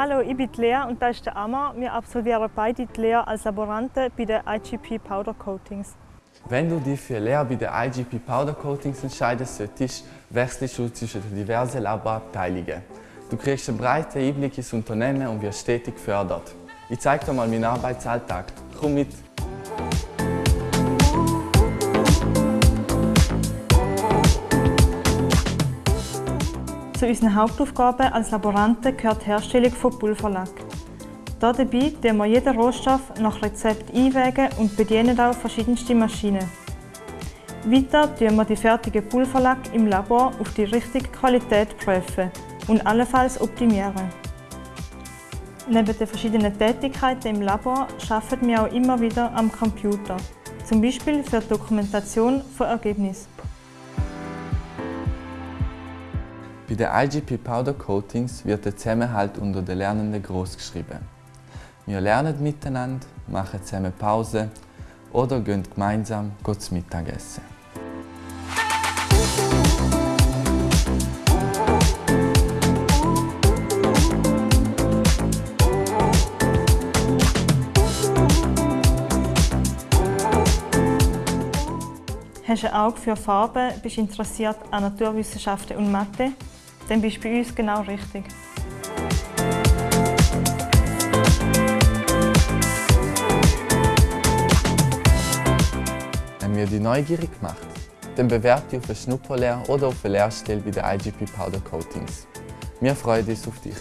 Hallo, ich bin Lea und das ist der Amma. Wir absolvieren beide die Lehre als Laboranten bei den IGP Powder Coatings. Wenn du dich für Lehre bei den IGP Powder Coatings entscheiden solltest, wechselst du zwischen den diversen Laborabteilungen. Du kriegst einen breiten Einblick ins Unternehmen und wirst stetig gefördert. Ich zeige dir mal meinen Arbeitsalltag. Komm mit! Zu unseren Hauptaufgaben als Laboranten gehört die Herstellung von Pulverlack. Dabei tun wir jeden Rohstoff nach Rezept einwägen und bedienen auch verschiedenste Maschinen. Weiter prüfen wir die fertigen Pulverlack im Labor auf die richtige Qualität prüfen und allenfalls optimieren. Neben den verschiedenen Tätigkeiten im Labor arbeiten wir auch immer wieder am Computer, zum Beispiel für die Dokumentation von Ergebnissen. Bei den IGP Powder Coatings wird der Zusammenhalt unter den Lernenden groß geschrieben. Wir lernen miteinander, machen zusammen Pause oder gehen gemeinsam zum Mittagessen. Hast du ein Auge für Farben, bist interessiert an Naturwissenschaften und Mathe, dann bist du bei uns genau richtig. Haben wir dich neugierig gemacht? Dann bewerb dich auf eine Schnupperlehre oder auf eine Lehrstelle bei den IGP Powder Coatings. Wir freuen uns auf dich.